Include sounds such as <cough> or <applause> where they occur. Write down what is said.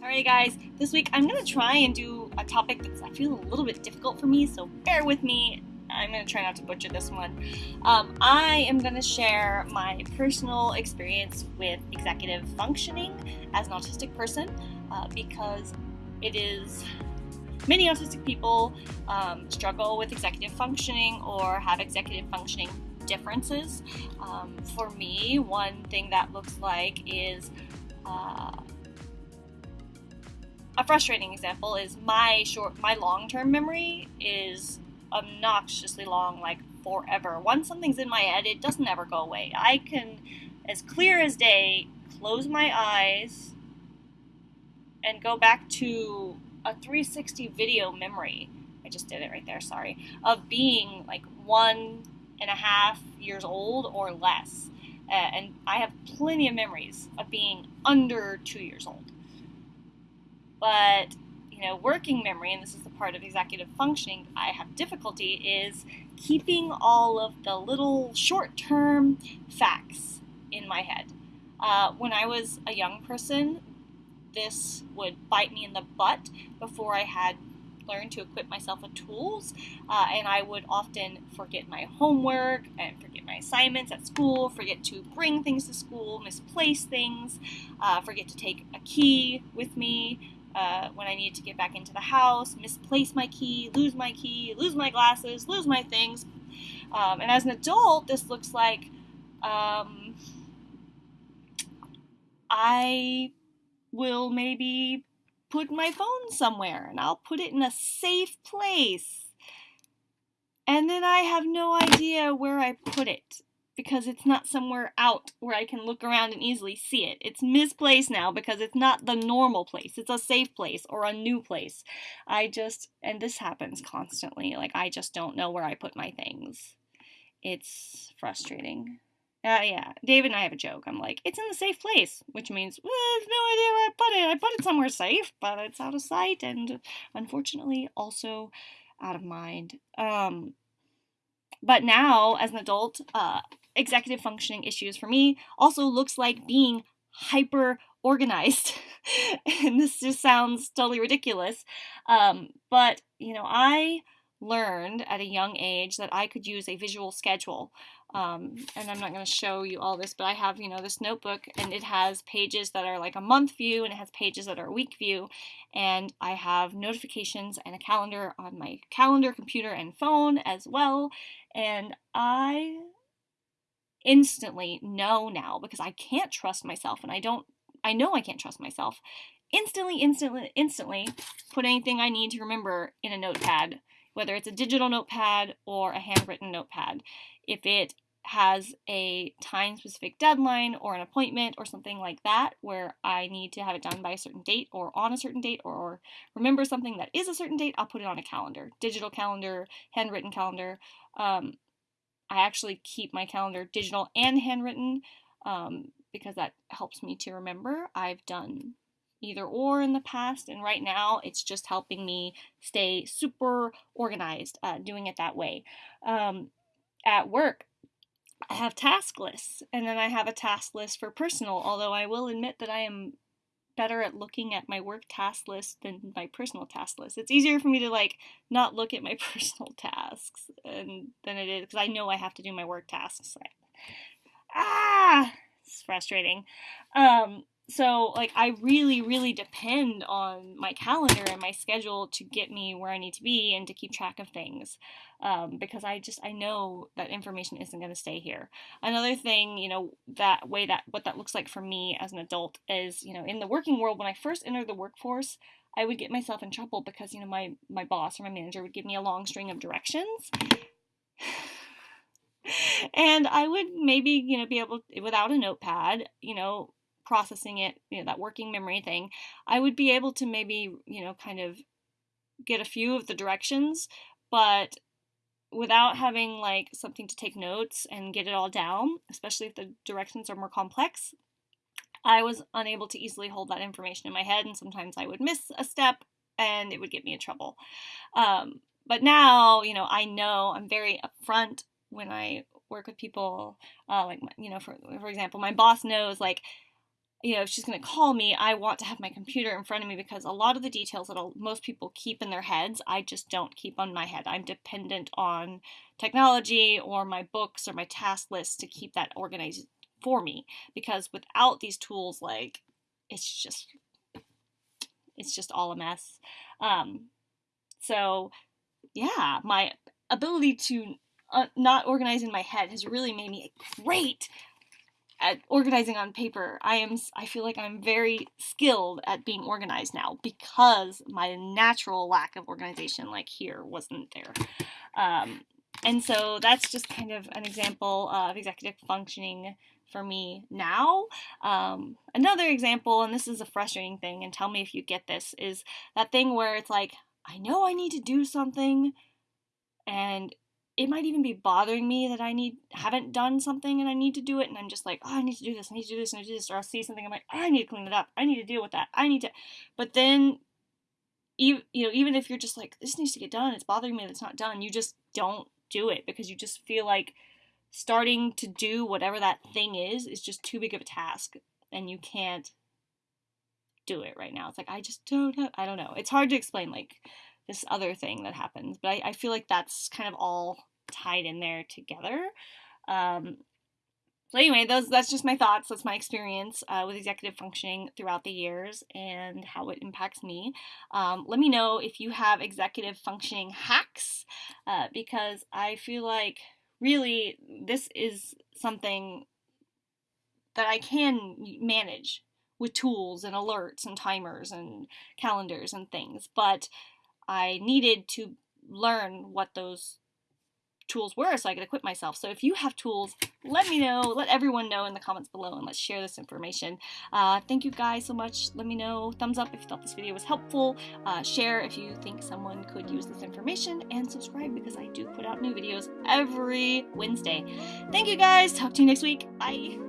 Alrighty guys, this week I'm going to try and do a topic that's I feel a little bit difficult for me, so bear with me. I'm going to try not to butcher this one. Um, I am going to share my personal experience with executive functioning as an autistic person uh, because it is many autistic people um, struggle with executive functioning or have executive functioning differences. Um, for me, one thing that looks like is uh, a frustrating example is my short my long-term memory is obnoxiously long like forever. Once something's in my head it doesn't ever go away. I can as clear as day close my eyes and go back to a 360 video memory. I just did it right there sorry. Of being like one and a half years old or less. Uh, and i have plenty of memories of being under two years old but, you know, working memory, and this is the part of executive functioning I have difficulty, is keeping all of the little short term facts in my head. Uh, when I was a young person, this would bite me in the butt before I had learned to equip myself with tools, uh, and I would often forget my homework and forget my assignments at school, forget to bring things to school, misplace things, uh, forget to take a key with me, uh, when I needed to get back into the house, misplace my key, lose my key, lose my glasses, lose my things. Um, and as an adult, this looks like um, I will maybe put my phone somewhere and I'll put it in a safe place. And then I have no idea where I put it because it's not somewhere out where I can look around and easily see it. It's misplaced now because it's not the normal place. It's a safe place or a new place. I just, and this happens constantly, like I just don't know where I put my things. It's frustrating. Uh, yeah, David and I have a joke. I'm like, it's in the safe place, which means well, I have no idea where I put it. I put it somewhere safe, but it's out of sight and unfortunately also out of mind. Um, but now, as an adult, uh, executive functioning issues for me also looks like being hyper organized. <laughs> and this just sounds totally ridiculous. Um, but, you know, I learned at a young age that I could use a visual schedule. Um, and I'm not going to show you all this, but I have, you know, this notebook and it has pages that are like a month view and it has pages that are a week view. And I have notifications and a calendar on my calendar, computer, and phone as well. And I instantly know now because I can't trust myself and I don't, I know I can't trust myself. Instantly, instantly, instantly put anything I need to remember in a notepad, whether it's a digital notepad or a handwritten notepad. If it has a time specific deadline or an appointment or something like that where I need to have it done by a certain date or on a certain date or remember something that is a certain date, I'll put it on a calendar. Digital calendar, handwritten calendar. Um, I actually keep my calendar digital and handwritten um, because that helps me to remember. I've done either or in the past, and right now it's just helping me stay super organized uh, doing it that way. Um, at work, I have task lists, and then I have a task list for personal, although I will admit that I am better at looking at my work task list than my personal task list. It's easier for me to like not look at my <laughs> personal tasks and than it is because I know I have to do my work tasks. ah, it's frustrating. Um, so like I really really depend on my calendar and my schedule to get me where I need to be and to keep track of things um, because I just I know that information isn't going to stay here. Another thing, you know, that way that what that looks like for me as an adult is, you know, in the working world when I first entered the workforce, I would get myself in trouble because you know my my boss or my manager would give me a long string of directions. <sighs> and I would maybe, you know, be able without a notepad, you know, processing it, you know, that working memory thing, I would be able to maybe, you know, kind of get a few of the directions, but without having like something to take notes and get it all down, especially if the directions are more complex, I was unable to easily hold that information in my head, and sometimes I would miss a step and it would get me in trouble. Um, but now, you know, I know I'm very upfront when I work with people. Uh, like, you know, for for example, my boss knows like you know, if she's going to call me, I want to have my computer in front of me because a lot of the details that most people keep in their heads, I just don't keep on my head. I'm dependent on technology or my books or my task list to keep that organized for me because without these tools, like, it's just, it's just all a mess. Um, so, yeah, my ability to uh, not organize in my head has really made me a great at organizing on paper. I am I feel like I'm very skilled at being organized now because my natural lack of organization like here wasn't there. Um, and so that's just kind of an example of executive functioning for me now. Um, another example, and this is a frustrating thing, and tell me if you get this, is that thing where it's like, I know I need to do something, and it might even be bothering me that I need haven't done something and I need to do it and I'm just like, oh, I need to do this, I need to do this, and I do this, or I'll see something, I'm like, oh, I need to clean it up, I need to deal with that, I need to. But then, you you know, even if you're just like, this needs to get done, it's bothering me that it's not done, you just don't do it because you just feel like starting to do whatever that thing is is just too big of a task and you can't do it right now. It's like I just don't have, I don't know. It's hard to explain like this other thing that happens, but I, I feel like that's kind of all tied in there together. Um, so anyway, those that's just my thoughts. That's my experience uh, with executive functioning throughout the years and how it impacts me. Um, let me know if you have executive functioning hacks uh, because I feel like really this is something that I can manage with tools and alerts and timers and calendars and things, but I needed to learn what those tools were so I could equip myself. So if you have tools, let me know. Let everyone know in the comments below and let's share this information. Uh, thank you guys so much. Let me know. Thumbs up if you thought this video was helpful. Uh, share if you think someone could use this information. And subscribe because I do put out new videos every Wednesday. Thank you guys. Talk to you next week. Bye.